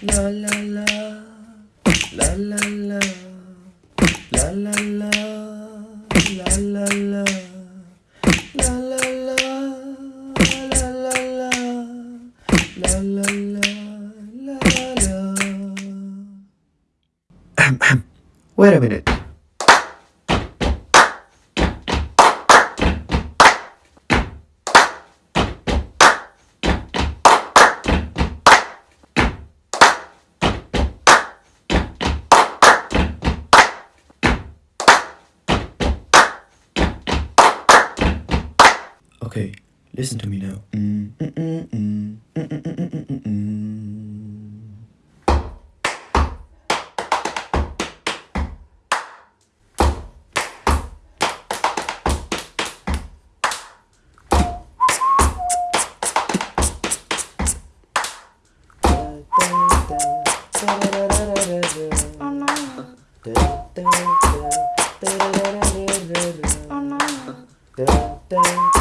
La la la, la la la, la la la, la la la, la la la, la la la, la la la, la la. Wait a minute. Okay, listen to me now. Mm, mm, Oh no.